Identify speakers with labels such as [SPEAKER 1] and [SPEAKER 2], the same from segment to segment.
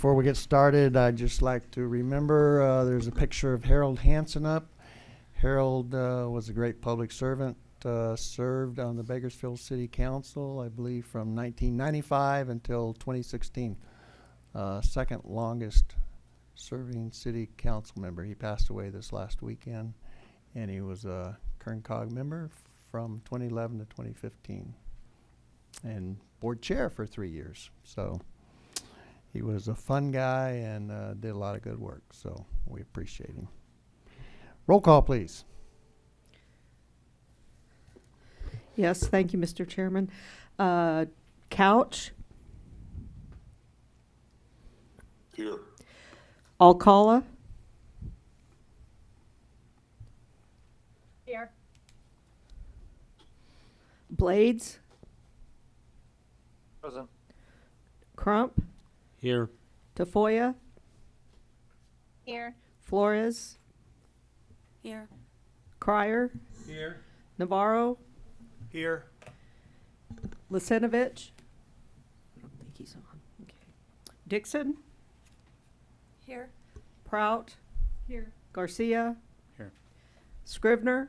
[SPEAKER 1] Before we get started, I'd just like to remember, uh, there's a picture of Harold Hanson up. Harold uh, was a great public servant, uh, served on the Bakersfield City Council, I believe, from 1995 until 2016. Uh, Second longest serving city council member. He passed away this last weekend, and he was a Kern Cog member from 2011 to 2015, and board chair for three years. So he was a fun guy and uh, did a lot of good work, so we appreciate him. Roll call, please.
[SPEAKER 2] Yes, thank you, Mr. Chairman. Uh, Couch,
[SPEAKER 3] Here.
[SPEAKER 2] Alcala,
[SPEAKER 4] Here.
[SPEAKER 2] Blades,
[SPEAKER 3] Present.
[SPEAKER 2] Crump,
[SPEAKER 5] Here.
[SPEAKER 2] Tafoya,
[SPEAKER 4] Here.
[SPEAKER 2] Flores,
[SPEAKER 4] Here.
[SPEAKER 2] Crier,
[SPEAKER 5] Here.
[SPEAKER 2] Navarro,
[SPEAKER 5] Here.
[SPEAKER 2] Lisenovich. I don't think he's on. Okay. Dixon,
[SPEAKER 4] Here.
[SPEAKER 2] Prout,
[SPEAKER 4] Here.
[SPEAKER 2] Garcia,
[SPEAKER 5] Here.
[SPEAKER 2] Scrivner,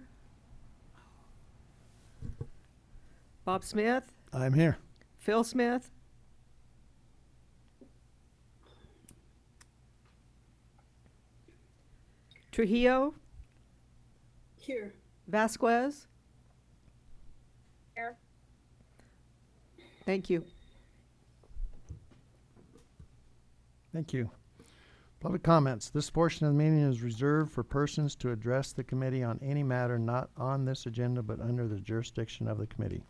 [SPEAKER 2] Bob Smith,
[SPEAKER 1] I'm here.
[SPEAKER 2] Phil Smith, Trujillo,
[SPEAKER 4] Here.
[SPEAKER 2] Vasquez.
[SPEAKER 4] Here.
[SPEAKER 2] Thank you.
[SPEAKER 1] Thank you. Public comments. This portion of the meeting is reserved for persons to address the committee on any matter not on this agenda but under the jurisdiction of the committee.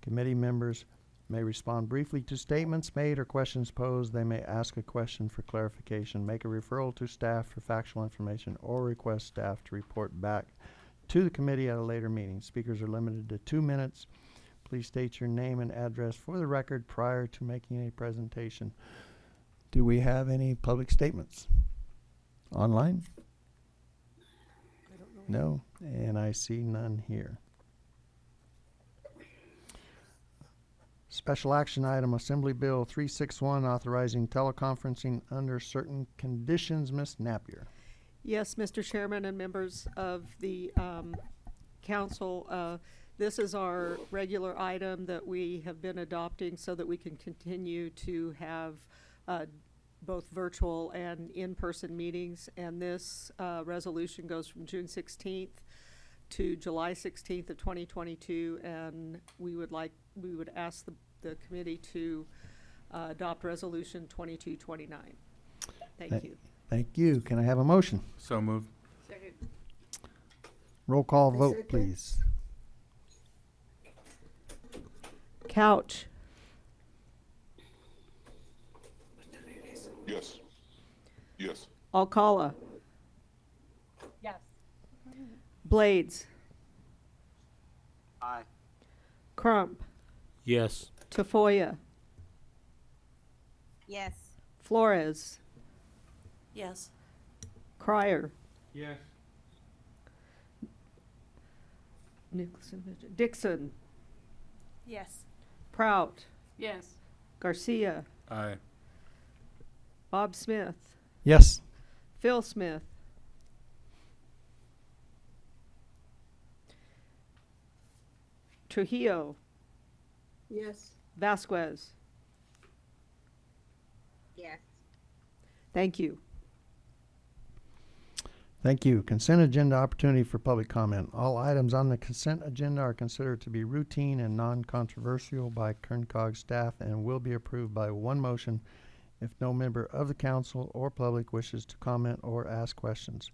[SPEAKER 1] Committee members may respond briefly to statements made or questions posed. They may ask a question for clarification, make a referral to staff for factual information, or request staff to report back to the committee at a later meeting. Speakers are limited to two minutes. Please state your name and address for the record prior to making a presentation. Do we have any public statements? Online? No, and I see none here. Special action item, Assembly Bill three six one, authorizing teleconferencing under certain conditions. Ms. Napier.
[SPEAKER 2] Yes, Mr. Chairman and members of the um, council, uh, this is our regular item that we have been adopting so that we can continue to have uh, both virtual and in-person meetings. And this uh, resolution goes from June 16th to July 16th of 2022. And we would like, we would ask the, the committee to uh, adopt Resolution 2229. Thank
[SPEAKER 1] Thank-
[SPEAKER 2] you.
[SPEAKER 1] Thank you. Can I have a motion?
[SPEAKER 5] So moved.
[SPEAKER 4] Second.
[SPEAKER 1] Roll call vote, please.
[SPEAKER 2] Couch,
[SPEAKER 3] Yes. Yes.
[SPEAKER 2] Alcala,
[SPEAKER 4] Yes.
[SPEAKER 2] Blades,
[SPEAKER 3] Aye.
[SPEAKER 2] Crump,
[SPEAKER 5] Yes.
[SPEAKER 2] Tafoya,
[SPEAKER 4] Yes.
[SPEAKER 2] Flores,
[SPEAKER 4] Yes.
[SPEAKER 2] Crier,
[SPEAKER 5] Yes.
[SPEAKER 2] Nicholson, Dixon,
[SPEAKER 4] Yes.
[SPEAKER 2] Prout,
[SPEAKER 4] Yes.
[SPEAKER 2] Garcia,
[SPEAKER 5] Aye.
[SPEAKER 2] Bob Smith,
[SPEAKER 1] Yes.
[SPEAKER 2] Phil Smith, Trujillo,
[SPEAKER 4] Yes.
[SPEAKER 2] Vasquez.
[SPEAKER 4] Yes.
[SPEAKER 2] Thank you.
[SPEAKER 1] Thank you. Consent agenda opportunity for public comment. All items on the consent agenda are considered to be routine and non-controversial by Kern Cog staff and will be approved by one motion if no member of the council or public wishes to comment or ask questions.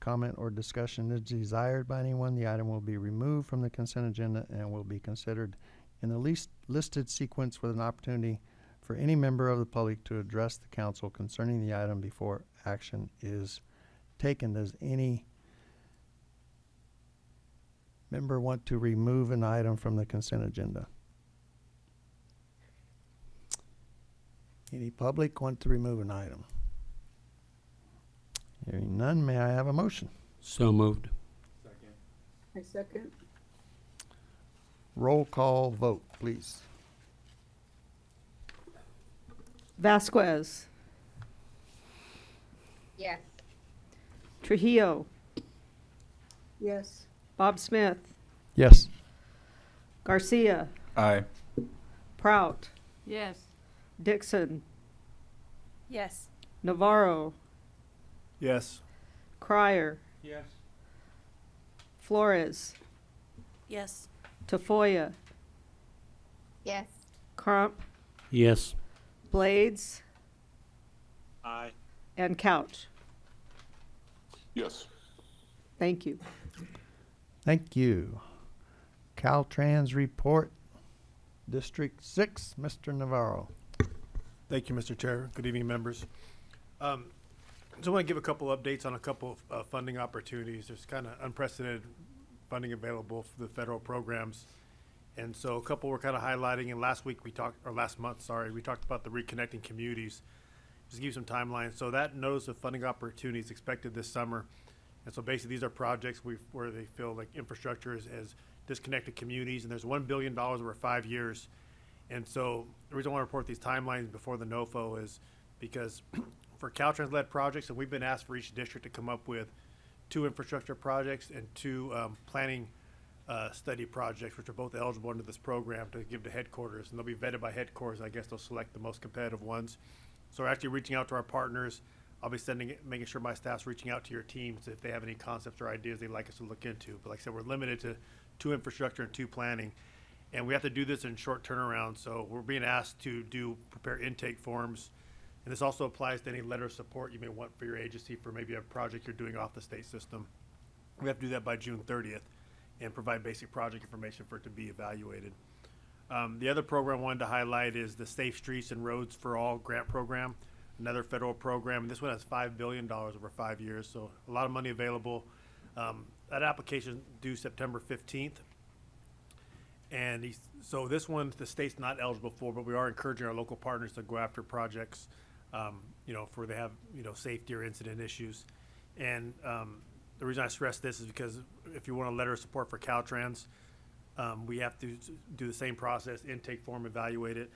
[SPEAKER 1] Comment or discussion is desired by anyone, the item will be removed from the consent agenda and will be considered in the least listed sequence with an opportunity for any member of the public to address the council concerning the item before action is taken. Does any member want to remove an item from the consent agenda? Any public want to remove an item? Hearing none, may I have a motion?
[SPEAKER 5] So moved.
[SPEAKER 4] I second.
[SPEAKER 1] Roll call vote, please.
[SPEAKER 2] Vasquez,
[SPEAKER 4] Yes.
[SPEAKER 2] Trujillo,
[SPEAKER 4] Yes.
[SPEAKER 2] Bob Smith,
[SPEAKER 1] Yes.
[SPEAKER 2] Garcia,
[SPEAKER 6] Aye.
[SPEAKER 2] Prout,
[SPEAKER 4] Yes.
[SPEAKER 2] Dixon,
[SPEAKER 4] Yes.
[SPEAKER 2] Navarro,
[SPEAKER 5] Yes.
[SPEAKER 2] Crier,
[SPEAKER 5] Yes.
[SPEAKER 4] Flores, Yes.
[SPEAKER 2] Flores, Tafoya,
[SPEAKER 4] Yes.
[SPEAKER 2] Crump,
[SPEAKER 5] Yes.
[SPEAKER 2] Blades,
[SPEAKER 5] Aye.
[SPEAKER 2] and Couch.
[SPEAKER 3] Yes.
[SPEAKER 2] Thank you.
[SPEAKER 1] Thank you. Caltrans report, District Six, Mr. Navarro.
[SPEAKER 7] Thank you, Mr. Chair. Good evening, members. Um, So I want to give a couple updates on a couple of uh, funding opportunities. There's kind of unprecedented funding available for the federal programs. And so a couple we're kind of highlighting, and last week we talked, or last month, sorry, we talked about the reconnecting communities. Just to give you some timelines. So that notice of funding opportunities expected this summer. And so basically, these are projects where they feel like infrastructure is, has disconnected communities, and there's one billion dollars over five years. And so the reason I want to report these timelines before the NOFO is because for Caltrans-led projects, and we've been asked for each district to come up with two infrastructure projects and two um, planning uh, study projects, which are both eligible under this program to give to headquarters, and they'll be vetted by headquarters. I guess they'll select the most competitive ones. So we're actually reaching out to our partners. I'll be sending it, making sure my staff's reaching out to your teams if they have any concepts or ideas they'd like us to look into. But like I said, we're limited to two infrastructure and two planning. And we have to do this in short turnaround, so we're being asked to do, prepare intake forms. And this also applies to any letter of support you may want for your agency for maybe a project you're doing off the state system. We have to do that by June thirtieth and provide basic project information for it to be evaluated. Um, the other program I wanted to highlight is the Safe Streets and Roads for All grant program, another federal program. And this one has five billion dollars over five years, so a lot of money available. Um, that application due September fifteenth. And so this one, the state's not eligible for, but we are encouraging our local partners to go after projects, um, you know, for they have, you know, safety or incident issues. And, um, the reason I stress this is because if you want a letter of support for Caltrans, um, we have to do the same process, intake form, evaluate it.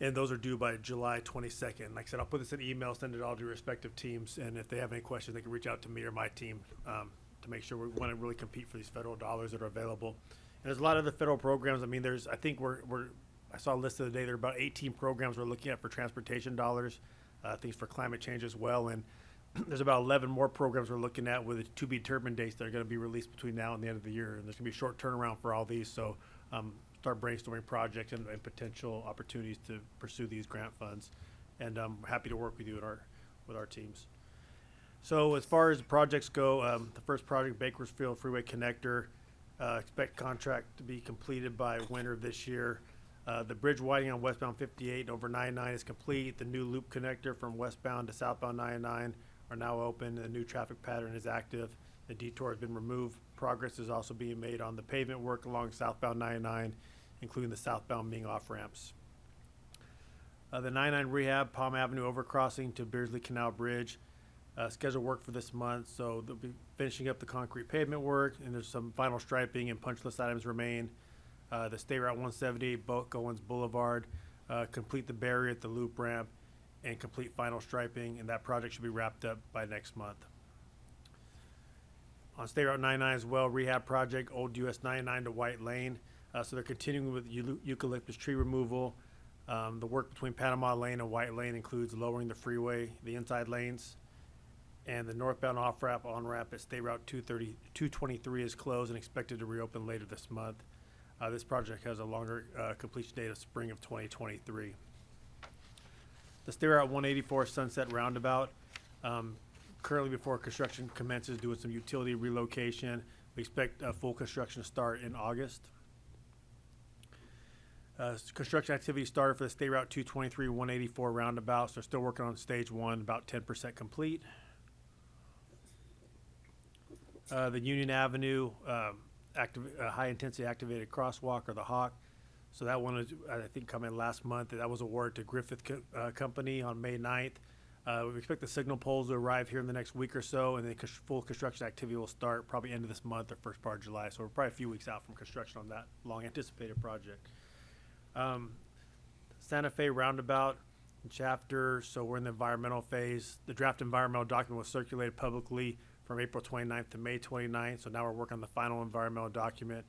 [SPEAKER 7] And those are due by July twenty-second. Like I said, I'll put this in email, send it all to your respective teams, and if they have any questions, they can reach out to me or my team, um, to make sure we want to really compete for these federal dollars that are available. And there's a lot of the federal programs. I mean, there's, I think we're, we're, I saw a list of the day, there are about eighteen programs we're looking at for transportation dollars, uh, things for climate change as well, and there's about eleven more programs we're looking at with to be determined dates that are gonna be released between now and the end of the year, and there's gonna be a short turnaround for all these, so, um, start brainstorming projects and, and potential opportunities to pursue these grant funds. And I'm happy to work with you and our, with our teams. So as far as projects go, um, the first project, Bakersfield Freeway Connector, uh, expect contract to be completed by winter this year. Uh, the bridge widening on westbound fifty-eight over nine-nine is complete. The new loop connector from westbound to southbound nine-nine are now open. The new traffic pattern is active. The detour has been removed. Progress is also being made on the pavement work along southbound nine-nine, including the southbound Ming off ramps. Uh, the 99 rehab Palm Avenue overcrossing to Beardsley Canal Bridge. Uh, scheduled work for this month, so they'll be finishing up the concrete pavement work, and there's some final striping and punch list items remain. Uh, the State Route 170, Buck Owens Boulevard, uh, complete the barrier at the loop ramp, and complete final striping, and that project should be wrapped up by next month. On State Route 99 as well, rehab project, Old US 99 to White Lane. Uh, so they're continuing with eu- eucalyptus tree removal. Um, the work between Panama Lane and White Lane includes lowering the freeway, the inside lanes, and the northbound off-ramp, on-ramp at State Route 230, 223 is closed and expected to reopen later this month. Uh, this project has a longer, uh, completion date of spring of 2023. The State Route 184 Sunset Roundabout, um, currently before construction commences, doing some utility relocation. We expect, uh, full construction to start in August. Uh, construction activity started for the State Route 223, 184 roundabout, so they're still working on stage one, about 10% complete. Uh, the Union Avenue, um, active, uh, high-intensity activated crosswalk or the Hawk. So that one is, I think, come in last month. That was awarded to Griffith Co- uh, Company on May 9th. Uh, we expect the signal poles to arrive here in the next week or so, and then cons- full construction activity will start probably end of this month or first part of July. So we're probably a few weeks out from construction on that long-anticipated project. Um, Santa Fe Roundabout chapter, so we're in the environmental phase. The draft environmental document was circulated publicly from April 29th to May 29th, so now we're working on the final environmental document.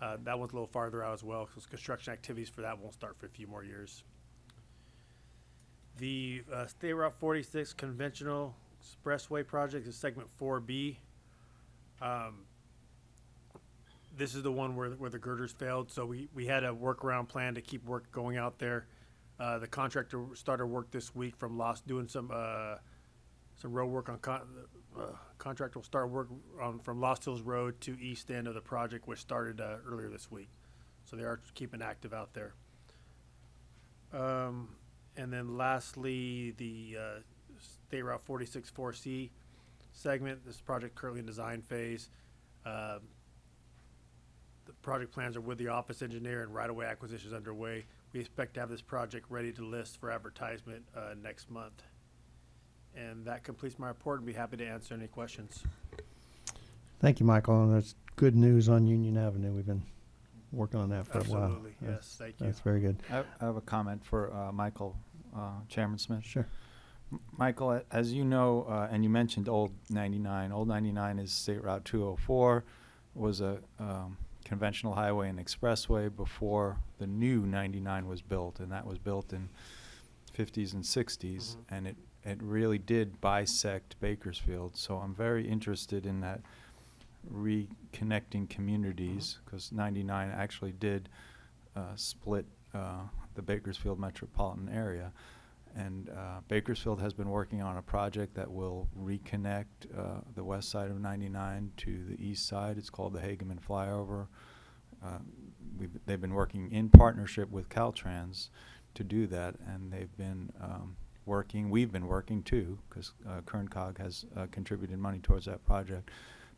[SPEAKER 7] Uh, that one's a little farther out as well, because construction activities for that won't start for a few more years. The uh, State Route 46 conventional expressway project is segment 4B. Um, this is the one where, where the girders failed, so we, we had a workaround plan to keep work going out there. Uh, the contractor started work this week from Lost, doing some, uh, some road work on con, uh, contractor will start work on, from Lost Hills Road to east end of the project, which started, uh, earlier this week. So they are keeping active out there. Um, and then lastly, the, uh, State Route forty-six four C segment, this project currently in design phase. Um, the project plans are with the office engineer and right-of-way acquisitions underway. We expect to have this project ready to list for advertisement, uh, next month. And that completes my report and be happy to answer any questions.
[SPEAKER 1] Thank you, Michael, and that's good news on Union Avenue. We've been working on that for a while.
[SPEAKER 7] Absolutely,
[SPEAKER 1] That's-
[SPEAKER 7] yes, thank you.
[SPEAKER 1] That's very good.
[SPEAKER 6] I I have a comment for uh, Michael, uh, Chairman Smith.
[SPEAKER 1] Sure.
[SPEAKER 6] M- Michael, as you know, uh, and you mentioned Old 99, Old 99 is State Route 204, was a um, conventional highway and expressway before the new 99 was built, and that was built in 50s and 60s,
[SPEAKER 7] Mhm.
[SPEAKER 6] and it, it really did bisect Bakersfield. So I'm very interested in that reconnecting communities, because 99 actually did uh, split uh, the Bakersfield metropolitan area. And uh, Bakersfield has been working on a project that will reconnect uh, the west side of 99 to the east side. It's called the Hageman Flyover. Uh, we've, they've been working in partnership with Caltrans to do that, and they've been um, working, we've been working too, because uh, Kerncog has uh, contributed money towards that project,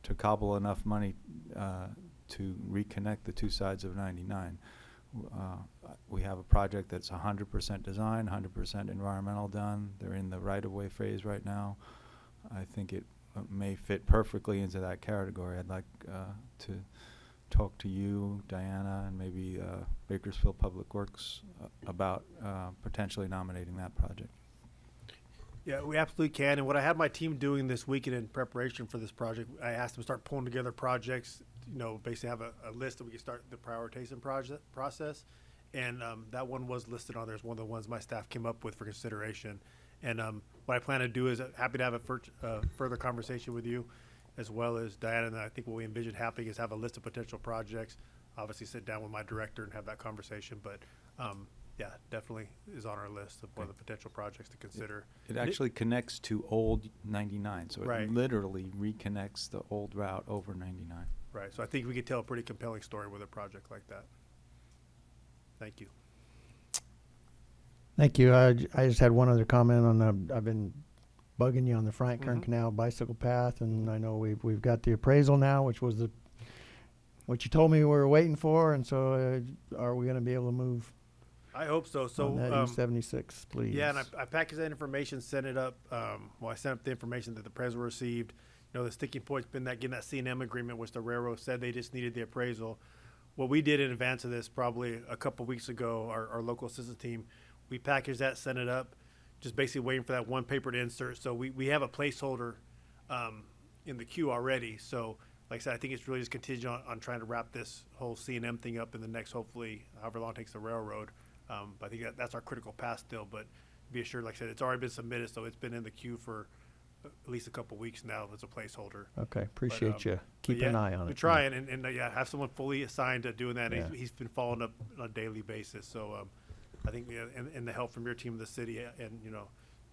[SPEAKER 6] to cobble enough money uh, to reconnect the two sides of 99. Uh, we have a project that's 100% design, 100% environmental done. They're in the right-of-way phase right now. I think it uh, may fit perfectly into that category. I'd like uh, to talk to you, Diana, and maybe uh, Bakersfield Public Works uh, about uh, potentially nominating that project.
[SPEAKER 7] Yeah, we absolutely can. And what I had my team doing this weekend in preparation for this project, I asked them to start pulling together projects, you know, basically have a, a list that we can start the prioritization project process. And um, that one was listed on there as one of the ones my staff came up with for consideration. And um, what I plan to do is uh, happy to have a uh, further conversation with you, as well as Diana. And I think what we envision happening is have a list of potential projects. Obviously, sit down with my director and have that conversation. But um, yeah, definitely is on our list of one of the potential projects to consider.
[SPEAKER 6] It actually connects to Old 99, so
[SPEAKER 7] Right.
[SPEAKER 6] it literally reconnects the old route over 99.
[SPEAKER 7] Right, so I think we could tell a pretty compelling story with a project like that. Thank you.
[SPEAKER 1] Thank you. I, j- I just had one other comment on the, I've been bugging you on the Friant-Kern
[SPEAKER 7] Mhm.
[SPEAKER 1] Canal bicycle path, and I know we've, we've got the appraisal now, which was the, what you told me we were waiting for, and so, uh, are we gonna be able to move
[SPEAKER 7] I hope so, so,
[SPEAKER 1] on that
[SPEAKER 7] um,
[SPEAKER 1] East seventy-six, please?
[SPEAKER 7] yeah, and I, I packaged that information, sent it up, um, well, I sent up the information that the appraisal received. You know, the sticking point's been that, getting that C and M agreement, which the railroad said they just needed the appraisal. What we did in advance of this, probably a couple weeks ago, our, our local assistance team, we packaged that, sent it up, just basically waiting for that one paper to insert, so we, we have a placeholder, um, in the queue already, so, like I said, I think it's really just contingent on, on trying to wrap this whole C and M thing up in the next, hopefully, however long it takes the railroad. Um, but I think that, that's our critical path still, but be assured, like I said, it's already been submitted, so it's been in the queue for at least a couple weeks now as a placeholder.
[SPEAKER 1] Okay,
[SPEAKER 7] um,
[SPEAKER 1] appreciate you.
[SPEAKER 7] But
[SPEAKER 1] Keep an eye on it.
[SPEAKER 7] We're trying, and, and, uh, yeah, have someone fully assigned to doing that, and
[SPEAKER 1] Yeah.
[SPEAKER 7] he's, he's been following up on a daily basis, so, um, I think, yeah, and, and the help from your team in the city, uh, and, you know,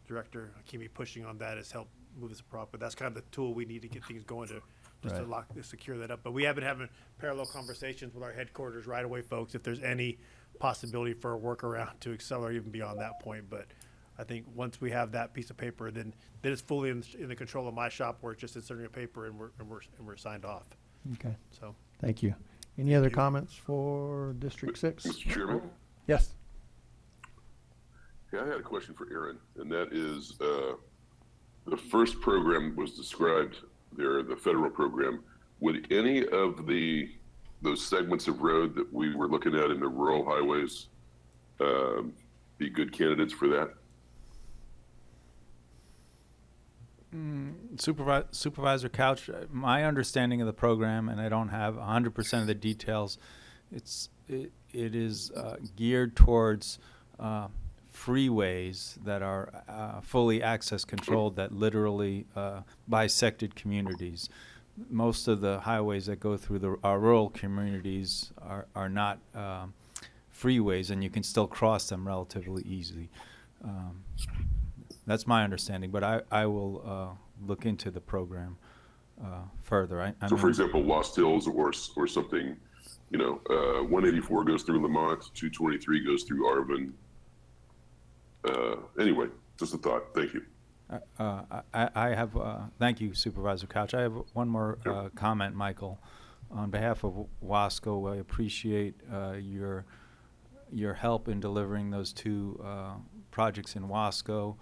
[SPEAKER 7] Director Hakimi pushing on that has helped move this prop, but that's kind of the tool we need to get things going to, just to lock, to secure that up. But we have been having parallel conversations with our headquarters right away, folks, if there's any possibility for a workaround to accelerate even beyond that point, but I think once we have that piece of paper, then, then it's fully in, in the control of my shop where it's just inserting a paper and we're, and we're, and we're signed off.
[SPEAKER 1] Okay,
[SPEAKER 7] So,
[SPEAKER 1] thank you. Any other comments for District Six?
[SPEAKER 3] Mr. Chairman?
[SPEAKER 1] Yes.
[SPEAKER 3] Yeah, I had a question for Aaron, and that is, uh, the first program was described there, the federal program. Would any of the, those segments of road that we were looking at in the rural highways, um, be good candidates for that?
[SPEAKER 6] Supervisor, Supervisor Couch, uh, my understanding of the program, and I don't have hundred percent of the details, it's, it, it is, uh, geared towards, uh, freeways that are, uh, fully access controlled that literally, uh, bisected communities. Most of the highways that go through the, our rural communities are, are not, um, freeways and you can still cross them relatively easily. Um, that's my understanding, but I, I will uh, look into the program uh, further. I, I
[SPEAKER 3] So for example, Lost Hills or, or something, you know, uh, one eighty-four goes through Lamont, two twenty-three goes through Arvin. Uh, anyway, just a thought. Thank you.
[SPEAKER 6] Uh, I, I have, uh, thank you Supervisor Couch. I have one more uh, comment, Michael. On behalf of Wasco, I appreciate uh, your, your help in delivering those two uh, projects in Wasco.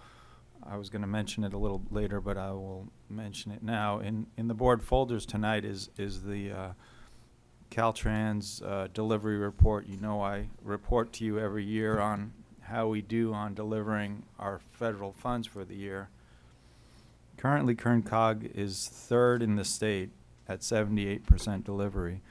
[SPEAKER 6] I was going to mention it a little later, but I will mention it now. In, in the board folders tonight is, is the uh, Caltrans uh, delivery report. You know I report to you every year on how we do on delivering our federal funds for the year. Currently, Kern Cog is third in the state at seventy-eight percent delivery.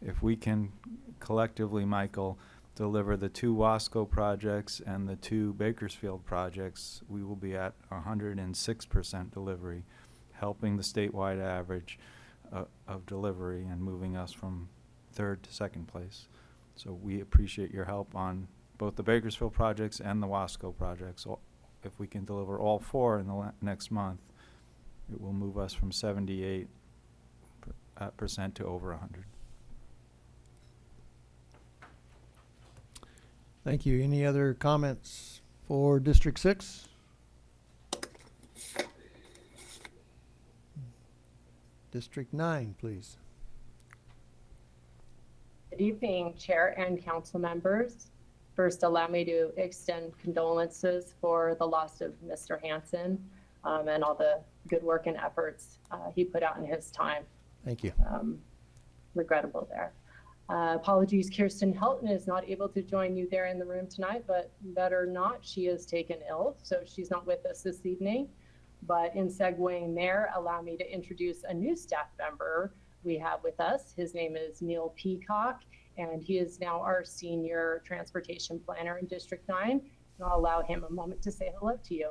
[SPEAKER 6] If we can collectively, Michael, deliver the two Wasco projects and the two Bakersfield projects, we will be at hundred and six percent delivery, helping the statewide average uh, of delivery and moving us from third to second place. So we appreciate your help on both the Bakersfield projects and the Wasco projects. If we can deliver all four in the next month, it will move us from seventy-eight per- uh, percent to over hundred.
[SPEAKER 1] Thank you. Any other comments for District Six? District Nine, please.
[SPEAKER 8] Good evening, Chair and council members. First, allow me to extend condolences for the loss of Mr. Hanson um, and all the good work and efforts uh, he put out in his time.
[SPEAKER 1] Thank you.
[SPEAKER 8] Um, regrettable there. Uh, apologies, Kirsten Helton is not able to join you there in the room tonight, but better not, she is taken ill, so she's not with us this evening. But in segueing there, allow me to introduce a new staff member we have with us. His name is Neil Peacock, and he is now our senior transportation planner in District 9. And I'll allow him a moment to say hello to you.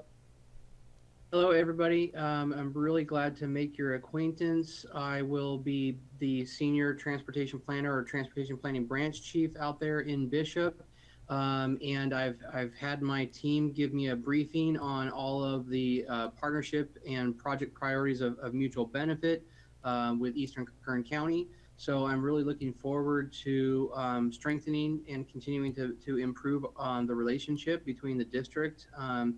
[SPEAKER 9] Hello, everybody. Um, I'm really glad to make your acquaintance. I will be the senior transportation planner or transportation planning branch chief out there in Bishop. Um, and I've, I've had my team give me a briefing on all of the uh, partnership and project priorities of, of mutual benefit uh, with Eastern Kern County. So I'm really looking forward to um, strengthening and continuing to, to improve on the relationship between the district um,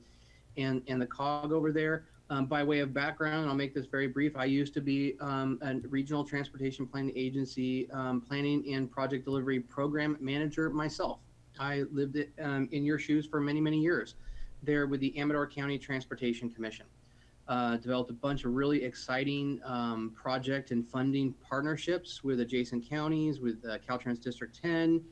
[SPEAKER 9] and, and the COG over there. Um, by way of background, I'll make this very brief. I used to be um, a regional transportation planning agency um, planning and project delivery program manager myself. I lived um, in your shoes for many, many years there with the Amador County Transportation Commission. Uh, developed a bunch of really exciting um, project and funding partnerships with adjacent counties, with uh, Caltrans District 10.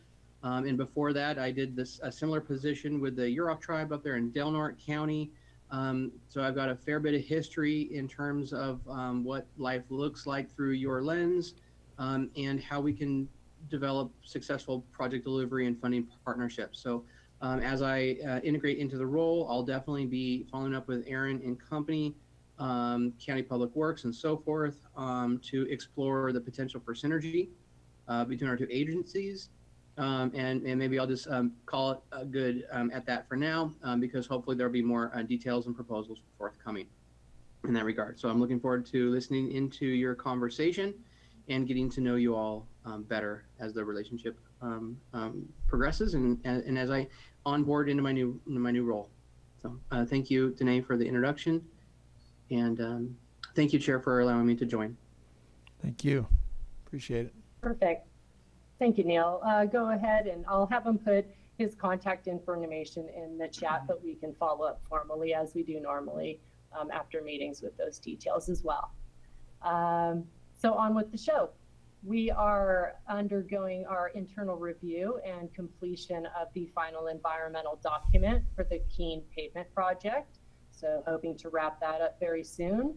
[SPEAKER 9] Um, and before that, I did this a similar position with the Yurok tribe up there in Del Norte County. Um, so I've got a fair bit of history in terms of um, what life looks like through your lens um, and how we can develop successful project delivery and funding partnerships. So um, as I uh, integrate into the role, I'll definitely be following up with Aaron and company, um, County Public Works and so forth to explore the potential for synergy uh, between our two agencies. Um, and, and maybe I'll just um, call it a good um, at that for now, um, because hopefully there'll be more uh, details and proposals forthcoming in that regard. So I'm looking forward to listening into your conversation and getting to know you all um, better as the relationship um, um, progresses and, and, and as I onboard into my new into my new role. So uh, thank you, Danae, for the introduction, and um, thank you, Chair, for allowing me to join.
[SPEAKER 1] Thank you. Appreciate it.
[SPEAKER 8] Perfect. Thank you, Neil. Uh, go ahead and I'll have him put his contact information in the chat, but we can follow up formally as we do normally um, after meetings with those details as well. Um, so on with the show. We are undergoing our internal review and completion of the final environmental document for the Keene pavement project. So hoping to wrap that up very soon.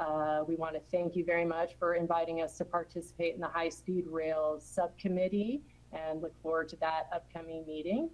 [SPEAKER 8] Uh, we want to thank you very much for inviting us to participate in the High Speed Rail Subcommittee and look forward to that upcoming meeting.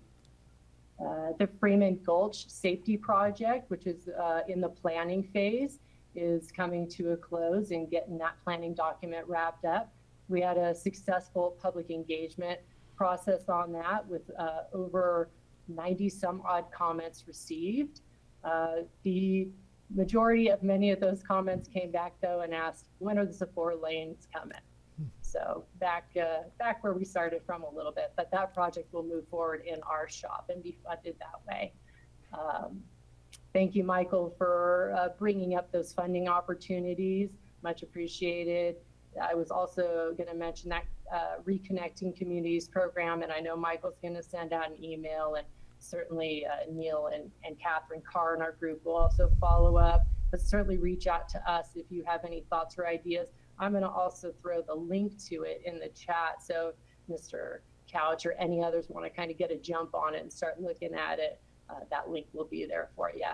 [SPEAKER 8] Uh, the Freeman Gulch Safety Project, which is uh, in the planning phase, is coming to a close and getting that planning document wrapped up. We had a successful public engagement process on that with uh, over 90 some odd comments received. Uh, the majority of many of those comments came back though and asked, when are the four lanes coming? So back uh, back where we started from a little bit, but that project will move forward in our shop and be funded that way. Um, thank you, Michael, for uh, bringing up those funding opportunities. Much appreciated. I was also going to mention that uh, reconnecting communities program, and I know Michael's going to send out an email, and certainly uh, Neil and, and Catherine Carr in our group will also follow up. But certainly reach out to us if you have any thoughts or ideas. I'm going to also throw the link to it in the chat. So Mr. Couch or any others want to kind of get a jump on it and start looking at it, uh, that link will be there for you.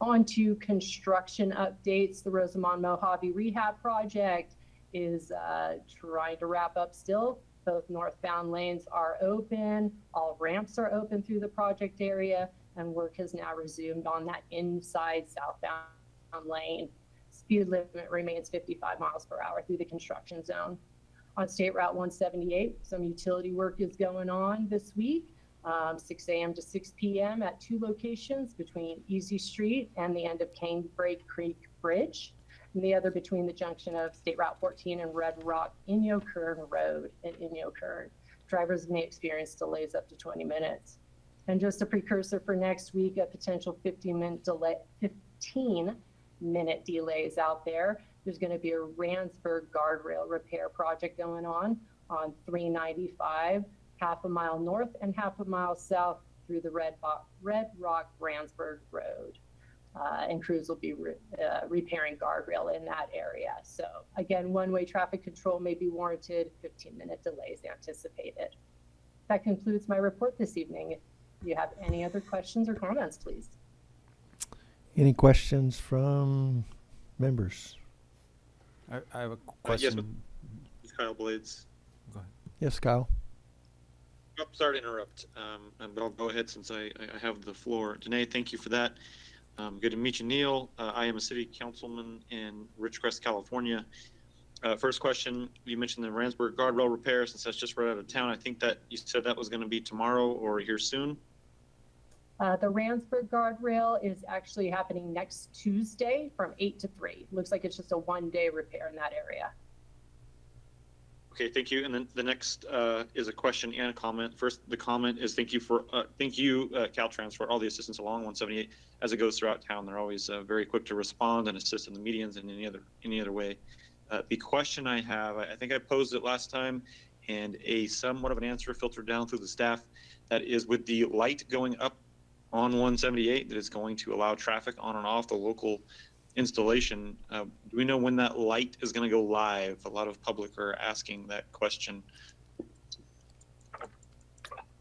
[SPEAKER 8] On to construction updates. The Rosamond Mojave Rehab Project is uh, trying to wrap up still. Both northbound lanes are open. All ramps are open through the project area, and work has now resumed on that inside southbound lane. Speed limit remains 55 miles per hour through the construction zone. On State Route 178, some utility work is going on this week, um, 6 a.m. to 6 p.m. at two locations between Easy Street and the end of Canebrake Creek Bridge, and the other between the junction of State Route 14 and Red Rock Inyokern Road at Inyo. Drivers may experience delays up to 20 minutes. And just a precursor for next week, a potential 15 minute delay, 15 minute delays out there. There's going to be a Randsburg guardrail repair project going on on 395, half a mile north and half a mile south through the Red, Bo- Red Rock Randsburg Road. Uh, and crews will be re- uh, repairing guardrail in that area. So again, one-way traffic control may be warranted, 15-minute delays anticipated. That concludes my report this evening. If you have any other questions or comments, please.
[SPEAKER 1] Any questions from members?
[SPEAKER 6] I, I have a
[SPEAKER 5] yes,
[SPEAKER 6] question.
[SPEAKER 5] It's Kyle Blades.
[SPEAKER 6] Go ahead.
[SPEAKER 1] Yes, Kyle.
[SPEAKER 5] Oh, sorry to interrupt, um, but I'll go ahead since I, I I have the floor. Danae, thank you for that. Um, good to meet you, Neil. Uh, I am a city councilman in Ridgecrest, California. Uh, first question, you mentioned the Randsburg guardrail repair, since that's just right out of town. I think that you said that was going to be tomorrow or here soon.
[SPEAKER 8] Uh, the Randsburg guardrail is actually happening next Tuesday from 8 to 3. Looks like it's just a one-day repair in that area.
[SPEAKER 5] Okay, thank you. And then the next uh, is a question and a comment. First, the comment is thank you for uh, thank you uh, Caltrans for all the assistance along 178 as it goes throughout town. They're always uh, very quick to respond and assist in the medians and any other any other way. Uh, the question I have, I I think I posed it last time, and a somewhat of an answer filtered down through the staff. That is with the light going up on 178 that is going to allow traffic on and off the local installation. Uh, do we know when that light is going to go live? A lot of public are asking that question.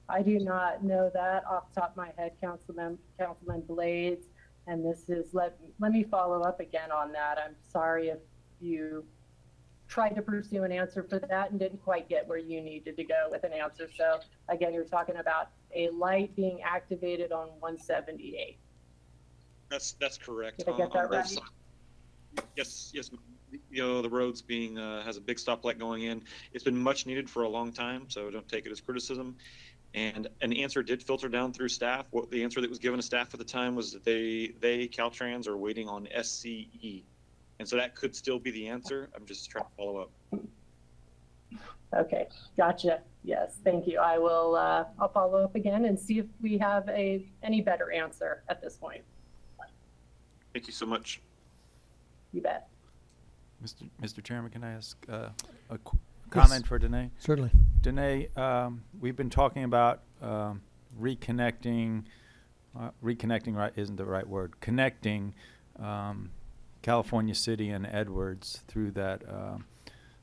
[SPEAKER 8] I do not know that off the top of my head, Councilman, Councilman Blades. And this is, let, let me follow up again on that. I'm sorry if you tried to pursue an answer for that and didn't quite get where you needed to go with an answer. So again, you're talking about a light being activated on 178.
[SPEAKER 5] That's that's correct.
[SPEAKER 8] Did I get that right?
[SPEAKER 5] Yes, yes. You know, the road's being uh, has a big stoplight going in. It's been much needed for a long time, so don't take it as criticism. And an answer did filter down through staff. What the answer that was given to staff at the time was that they they Caltrans are waiting on SCE, and so that could still be the answer. I'm just trying to follow up.
[SPEAKER 8] Okay, gotcha. Yes, thank you. I will, uh, I'll follow up again and see if we have a, any better answer at this point.
[SPEAKER 5] Thank you so much.
[SPEAKER 8] You bet.
[SPEAKER 6] Mr. Mr. Chairman, can I ask uh, a qu- comment for Danae?
[SPEAKER 1] Certainly.
[SPEAKER 6] Danae, um, we've been talking about um, reconnecting, uh, reconnecting right isn't the right word, connecting um, California City and Edwards through that uh,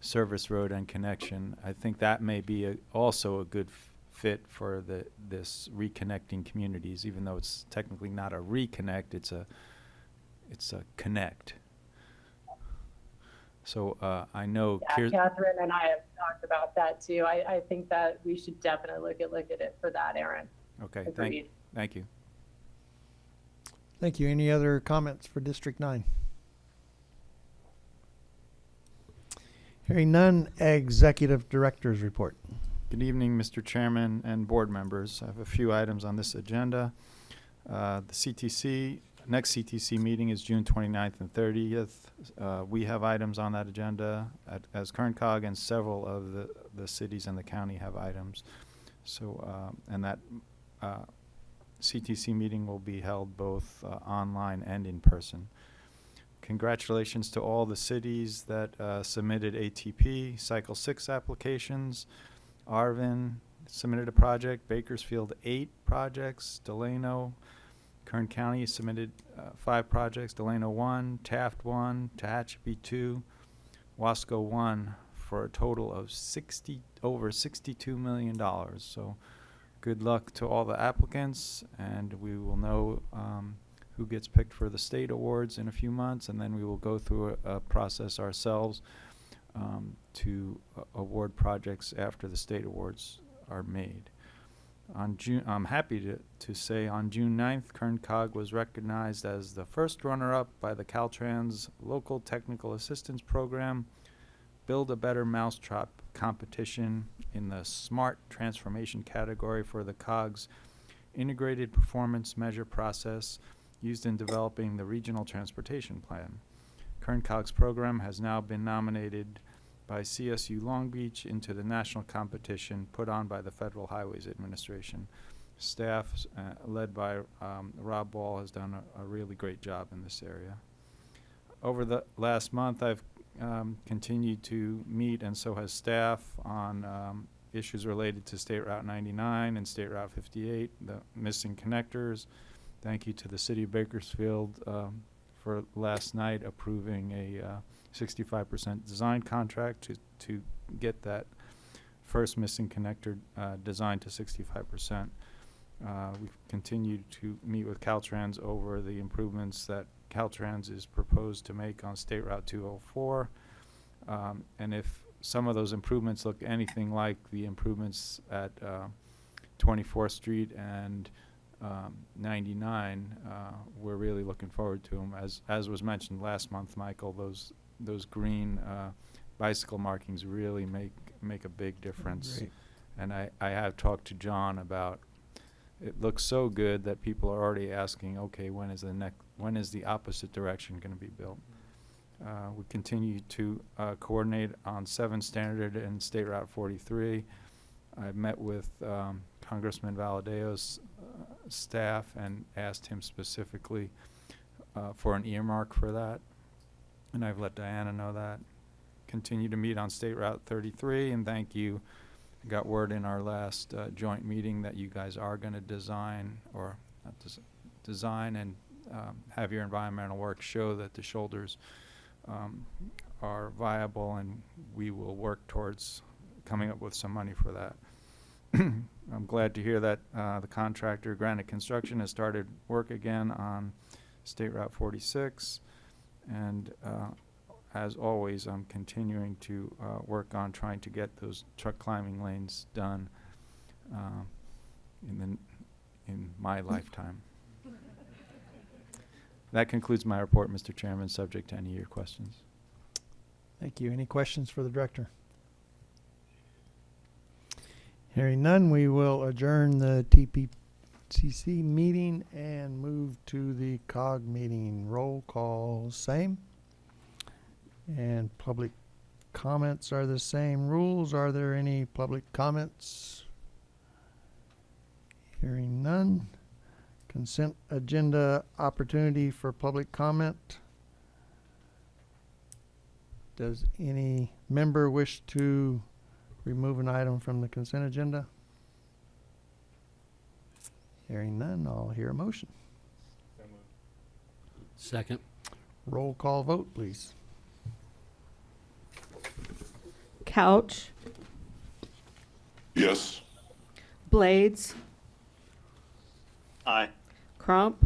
[SPEAKER 6] service road and connection. I think that may be a, also a good f- fit for the this reconnecting communities, even though it's technically not a reconnect, it's a it's a connect. So uh, I know
[SPEAKER 8] Yeah,
[SPEAKER 6] Kier-
[SPEAKER 8] Catherine and I have talked about that too. I, I think that we should definitely look at, look at it for that, Aaron.
[SPEAKER 6] Okay, thank,
[SPEAKER 8] Agreed.
[SPEAKER 6] thank you.
[SPEAKER 1] Thank you. Any other comments for District Nine? Hearing none, Executive Director's Report.
[SPEAKER 6] Good evening, Mr. Chairman and board members. I have a few items on this agenda. Uh, The CTC, next CTC meeting is June 29th and 30th. Uh, We have items on that agenda at- as Kern Cog and several of the, the cities and the county have items. So, um, and that uh, CTC meeting will be held both uh, online and in person. Congratulations to all the cities that uh, submitted ATP Cycle 6 applications. Arvin submitted a project, Bakersfield eight projects, Delano, Kern County submitted uh, five projects, Delano one, Taft one, Tehachapi two, Wasco one, for a total of sixty, over sixty-two million dollars. So good luck to all the applicants, and we will know um, who gets picked for the state awards in a few months, and then we will go through a, a process ourselves um, to a- award projects after the state awards are made. On June, I'm happy to, to say on June 9th, Kern Cog was recognized as the first runner-up by the Caltrans Local Technical Assistance Program Build a Better Mousetrap competition in the Smart Transformation category for the COG's Integrated Performance Measure Process used in developing the Regional Transportation Plan. Kern Cog's program has now been nominated by CSU Long Beach into the national competition put on by the Federal Highways Administration. Staff, uh, led by um, Rob Ball, has done a, a really great job in this area. Over the last month, I've um, continued to meet, and so has staff, on um, issues related to State Route 99 and State Route 58, the missing connectors. Thank you to the City of Bakersfield um, for last night approving a uh, 65% design contract to, to get that first missing connector uh, designed to 65%. Uh, We've continued to meet with Caltrans over the improvements that Caltrans is proposed to make on State Route 204. Um, And if some of those improvements look anything like the improvements at uh, 24th Street and um, 99, uh, we're really looking forward to them. As, as was mentioned last month, Michael, those, those green uh, bicycle markings really make, make a big difference.
[SPEAKER 1] Great.
[SPEAKER 6] And I, I have talked to John about, it looks so good that people are already asking, okay, when is the next, when is the opposite direction gonna be built? Uh, we continue to, uh, coordinate on seven standard and State Route forty-three. I met with, um, Congressman Valadao's, uh, staff and asked him specifically, uh, for an earmark for that. And I've let Diana know that. Continue to meet on State Route thirty-three, and thank you. Got word in our last, uh, joint meeting that you guys are gonna design, or, des- design and, um, have your environmental work show that the shoulders, um, are viable, and we will work towards coming up with some money for that. I'm glad to hear that uh, the contractor, Granite Construction, has started work again on State Route 46. And uh, as always, I'm continuing to uh, work on trying to get those truck climbing lanes done uh, in the, in my lifetime. That concludes my report, Mr. Chairman, subject to any of your questions.
[SPEAKER 1] Thank you. Any questions for the director? Hearing none, we will adjourn the TPPC meeting and move to the COG meeting. Roll call, same. And public comments are the same rules. Are there any public comments? Hearing none. Consent agenda opportunity for public comment. does any member wish to remove an item from the consent agenda? Hearing none, I'll hear a motion.
[SPEAKER 10] Second.
[SPEAKER 1] Roll call vote, please.
[SPEAKER 2] Couch,
[SPEAKER 3] Yes.
[SPEAKER 2] Blades,
[SPEAKER 5] Aye.
[SPEAKER 2] Crump,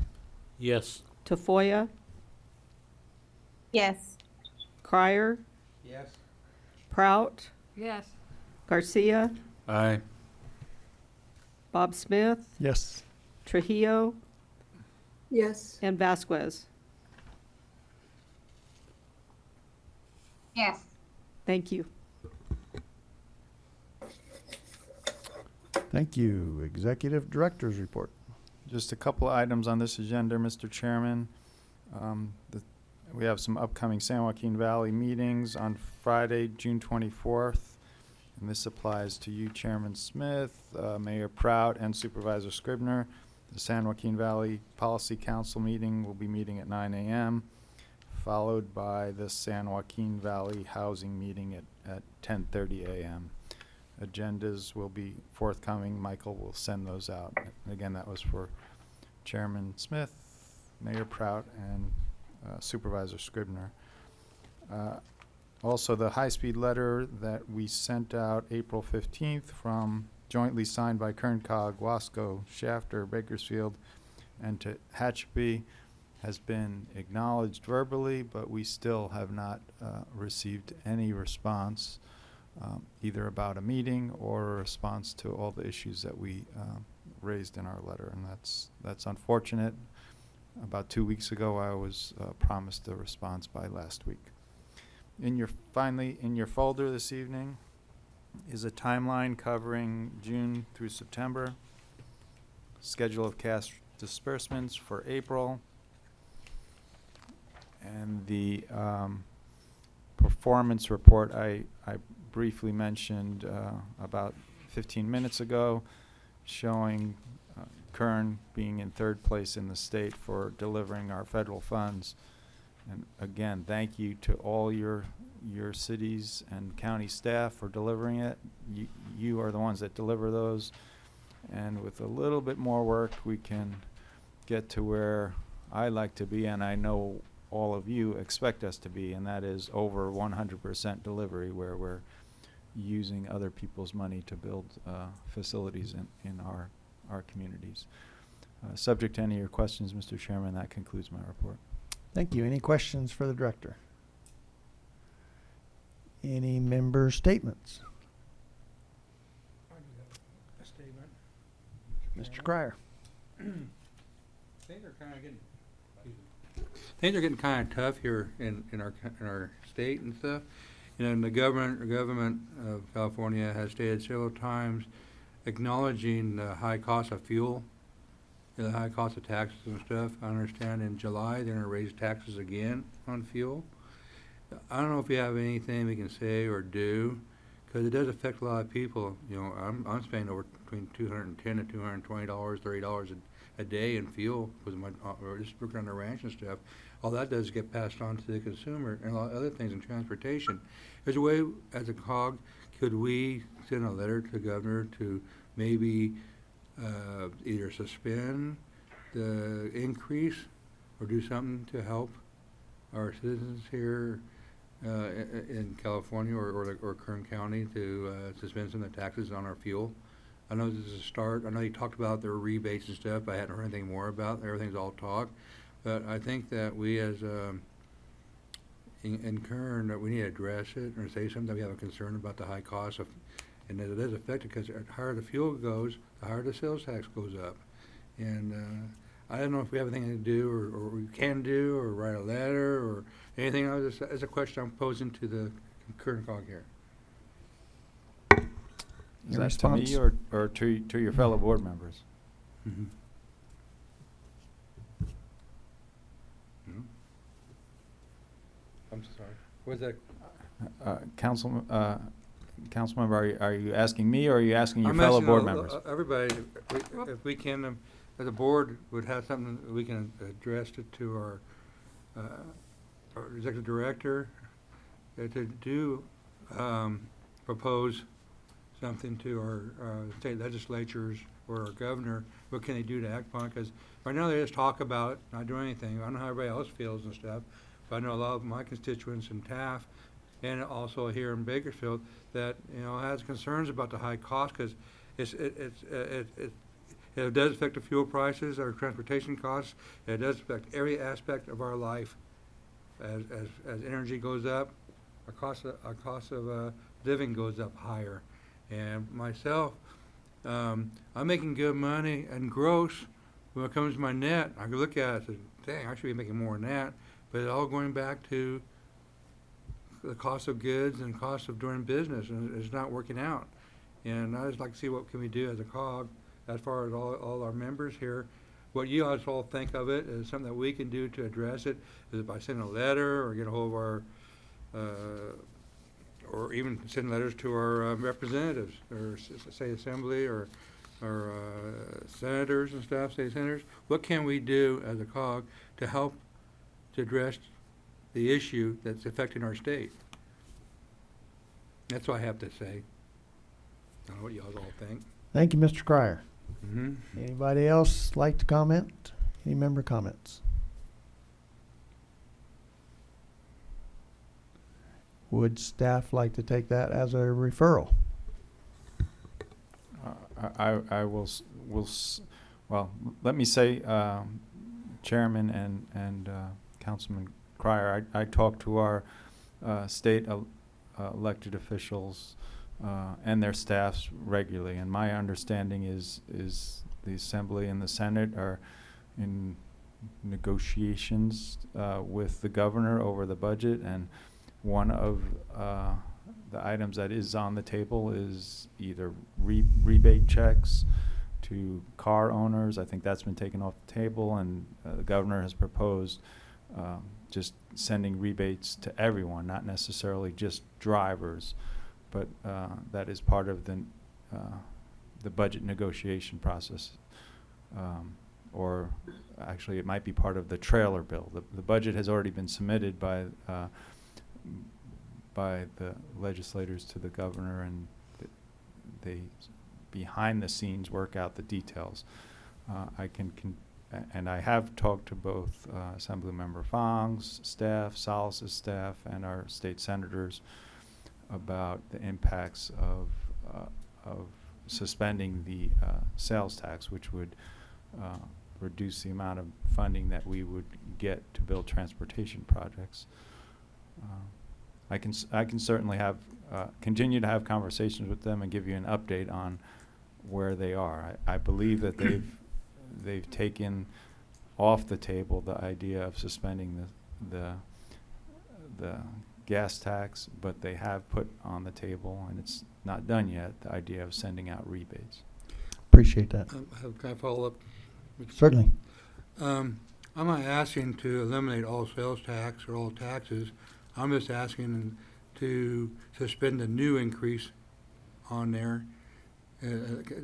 [SPEAKER 10] Yes.
[SPEAKER 2] Tafoya,
[SPEAKER 11] Yes.
[SPEAKER 2] Krier,
[SPEAKER 12] Yes.
[SPEAKER 2] Prout,
[SPEAKER 11] Yes.
[SPEAKER 2] Garcia,
[SPEAKER 10] Aye.
[SPEAKER 2] Bob Smith,
[SPEAKER 1] Yes.
[SPEAKER 2] Trujillo,
[SPEAKER 11] Yes.
[SPEAKER 2] and Vasquez.
[SPEAKER 11] Yes.
[SPEAKER 2] Thank you.
[SPEAKER 1] Thank you. Executive Director's Report.
[SPEAKER 6] Just a couple of items on this agenda, Mr. Chairman. Um, the- We have some upcoming San Joaquin Valley meetings on Friday, June 24th. And this applies to you, Chairman Smith, uh, Mayor Prout, and Supervisor Scrivner. The San Joaquin Valley Policy Council meeting will be meeting at 9 a.m., followed by the San Joaquin Valley Housing meeting at at 10:30 a.m. Agendas will be forthcoming. Michael will send those out. Again, that was for Chairman Smith, Mayor Prout, and uh, Supervisor Scrivner. Uh, Also, the high-speed letter that we sent out April 15th from, jointly signed by Kern Cog, Wasco, Shafter, Bakersfield, and to Hatchby, has been acknowledged verbally, but we still have not uh, received any response, um, either about a meeting or a response to all the issues that we um, raised in our letter, and that's, that's unfortunate. About two weeks ago, I was uh, promised a response by last week. In your, finally, in your folder this evening is a timeline covering June through September, schedule of cash disbursements for April, and the um, performance report I, I briefly mentioned uh, about 15 minutes ago, showing uh, Kern being in third place in the state for delivering our federal funds. And again, thank you to all your, your cities and county staff for delivering it. You, you are the ones that deliver those. And with a little bit more work, we can get to where I like to be, and I know all of you expect us to be, and that is over 100% delivery, where we're using other people's money to build uh, facilities in, in our, our communities. Uh, Subject to any of your questions, Mr. Chairman, that concludes my report.
[SPEAKER 1] Thank you. Any questions for the director? Any member statements?
[SPEAKER 12] A statement.
[SPEAKER 1] Mr. Krier.
[SPEAKER 12] Things are kind of getting, things are getting kind of tough here in, in our, in our state and stuff. You know, and the government, the government of California has stated several times acknowledging the high cost of fuel, the high cost of taxes and stuff. I understand in July, they're gonna raise taxes again on fuel. I don't know if you have anything we can say or do, because it does affect a lot of people. You know, I'm, I'm spending over between two hundred and ten and two hundred and twenty dollars, thirty dollars a, a day in fuel with my, uh, or just working on the ranch and stuff. All that does is get passed on to the consumer and a lot of other things in transportation. There's a way, as a cog, could we send a letter to the governor to maybe, uh, either suspend the increase or do something to help our citizens here, uh, in California or, or, or Kern County to, uh, suspend some of the taxes on our fuel. I know this is a start. I know you talked about their rebates and stuff. I hadn't heard anything more about. Everything's all talk. But I think that we as, um, in, in Kern, that we need to address it or say something we have a concern about the high cost of, and that it is affected because the higher the fuel goes, the higher the sales tax goes up. And, uh, I don't know if we have anything to do or, or we can do or write a letter or anything. else. It's, it's a question I'm posing to the current cog here.
[SPEAKER 6] Is
[SPEAKER 1] Your
[SPEAKER 6] that to me or, or to, to your fellow board members?
[SPEAKER 12] Mm-hmm. I'm sorry. Was that?
[SPEAKER 6] Uh, Council, uh, Councilmember, are you, are you asking me or are you asking your
[SPEAKER 12] I'm
[SPEAKER 6] fellow
[SPEAKER 12] asking
[SPEAKER 6] board
[SPEAKER 12] all-
[SPEAKER 6] members?
[SPEAKER 12] uh, Everybody, if we- if we can, um, as a board, would have something, that we can address it to our, uh, our executive director uh, to do, um, propose something to our, uh, state legislatures or our governor, what can they do to act upon? Because right now they just talk about, it, not do anything. I don't know how everybody else feels and stuff, but I know a lot of my constituents in Taft and also here in Bakersfield that, you know, has concerns about the high cost because it's, it, it's, it, it, it does affect the fuel prices, our transportation costs. It does affect every aspect of our life. As, as, as energy goes up, our cost of, our cost of, uh, living goes up higher. And myself, um, I'm making good money and gross. When it comes to my net, I look at it and say, dang, I should be making more than that. But it's all going back to the cost of goods and cost of doing business, and it's not working out. And I just like to see what can we do as a cog, as far as all, all our members here. What you guys all think of it is something that we can do to address it, is it by sending a letter or get a hold of our, uh, or even send letters to our uh, representatives, or s- say assembly, or, or uh, senators and stuff, state senators. What can we do as a cog to help to address the issue that's affecting our state? That's what I have to say. I don't know what y'all all think.
[SPEAKER 1] Thank you, Mr. Krier.
[SPEAKER 12] Mm-hmm.
[SPEAKER 1] Anybody else like to comment? Any member comments? Would staff like to take that as a referral?
[SPEAKER 6] Uh, I, I- I will, s- will, s- well, let me say, um, Chairman and, and uh, Councilman Krier, I, I talked to our uh, state el- uh, elected officials uh, and their staffs regularly, and my understanding is, is the Assembly and the Senate are in negotiations uh, with the governor over the budget, and one of uh, the items that is on the table is either re- rebate checks to car owners. I think that's been taken off the table, and uh, the governor has proposed um, just sending rebates to everyone, not necessarily just drivers, but uh, that is part of the uh, the budget negotiation process. Um, or actually, it might be part of the trailer bill. The, the budget has already been submitted by uh, by the legislators to the governor, and th- they, behind the scenes, work out the details. Uh, I can, and I have talked to both uh, Assemblymember Fong's staff, Salas's staff, and our state senators about the impacts of, uh, of suspending the uh, sales tax, which would uh, reduce the amount of funding that we would get to build transportation projects. Uh, I can, I can certainly have, uh, continue to have conversations with them and give you an update on where they are. I, I believe that they've, they've taken off the table the idea of suspending the, the, the gas tax, but they have put on the table, and it's not done yet, the idea of sending out rebates.
[SPEAKER 1] Appreciate that.
[SPEAKER 12] Um, how- Can I follow up?
[SPEAKER 1] Certainly.
[SPEAKER 12] Um, I'm not asking to eliminate all sales tax or all taxes. I'm just asking to suspend the new increase on there. Uh,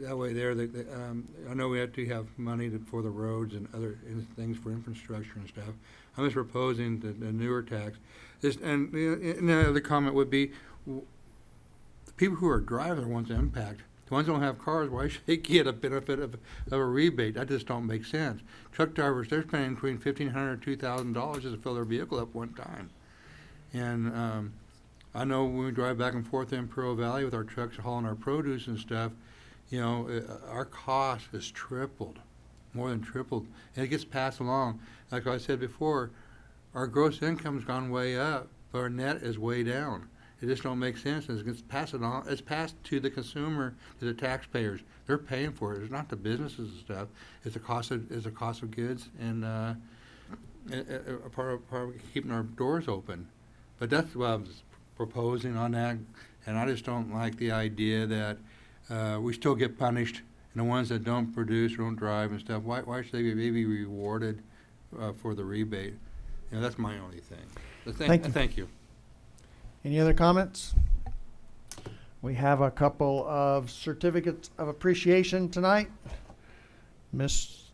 [SPEAKER 12] That way there, the- the, um, I know we have to have money to- for the roads and other in- things for infrastructure and stuff. I'm just proposing the, the newer tax. This, and the, the other comment would be, w- the people who are driving are ones that impact. The ones that don't have cars, why should they get a benefit of, of a rebate? That just don't make sense. Truck drivers, they're spending between fifteen hundred and two thousand dollars just to fill their vehicle up one time. And, um, I know when we drive back and forth in Pearl Valley with our trucks hauling our produce and stuff, you know, uh, our cost has tripled, more than tripled, and it gets passed along. Like I said before, our gross income's gone way up, but our net is way down. It just don't make sense, and it gets passed on, it's passed to the consumer, to the taxpayers. They're paying for it, it's not the businesses and stuff, it's the cost of, it's the cost of goods and, uh, a, a, part of, part of keeping our doors open. But that's what proposing on that, and I just don't like the idea that, uh, we still get punished, and the ones that don't produce, or don't drive and stuff, why, why should they be maybe rewarded, uh, for the rebate? You know, that's my only thing. But
[SPEAKER 1] Thank
[SPEAKER 12] thank,
[SPEAKER 1] you.
[SPEAKER 12] thank you.
[SPEAKER 1] Any other comments? We have a couple of certificates of appreciation tonight. Mr.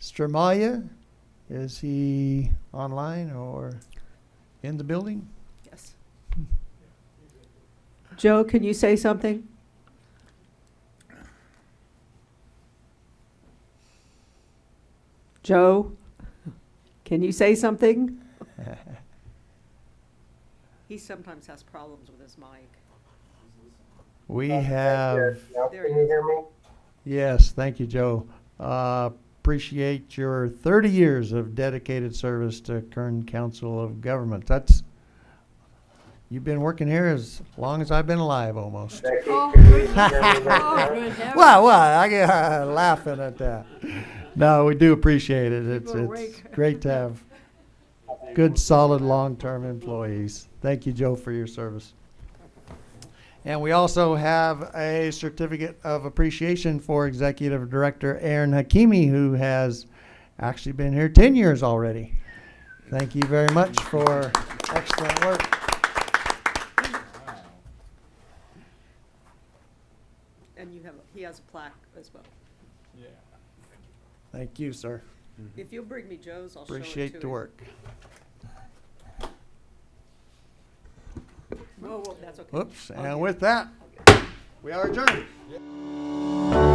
[SPEAKER 1] Stramaglia, is he online or in the building?
[SPEAKER 2] Yes. Joe, can you say something? Joe, can you say something? He sometimes has problems with his mic.
[SPEAKER 1] We have,
[SPEAKER 2] There he is.
[SPEAKER 1] yes, thank you, Joe. Uh, appreciate your thirty years of dedicated service to Kern Council of Government. That's, you've been working here as long as I've been alive, almost.
[SPEAKER 4] Oh, good. Oh, good heavens.
[SPEAKER 1] Well, well, I get uh, laughing at that. No, we do appreciate it. It's,
[SPEAKER 4] People
[SPEAKER 1] it's great to have good, solid, long-term employees. Thank you, Joe, for your service. And we also have a certificate of appreciation for Executive Director Ahron Hakimi, who has actually been here ten years already. Thank you very much for excellent work.
[SPEAKER 2] And you have, he has a plaque as well. Yeah.
[SPEAKER 1] Thank you, sir.
[SPEAKER 2] If you'll bring me Joe's, I'll show it to him.
[SPEAKER 1] Appreciate the work.
[SPEAKER 2] Oh, whoa, whoa, that's okay.
[SPEAKER 1] Whoops,
[SPEAKER 2] I'll
[SPEAKER 1] and
[SPEAKER 2] get-
[SPEAKER 1] with that, we are adjourned.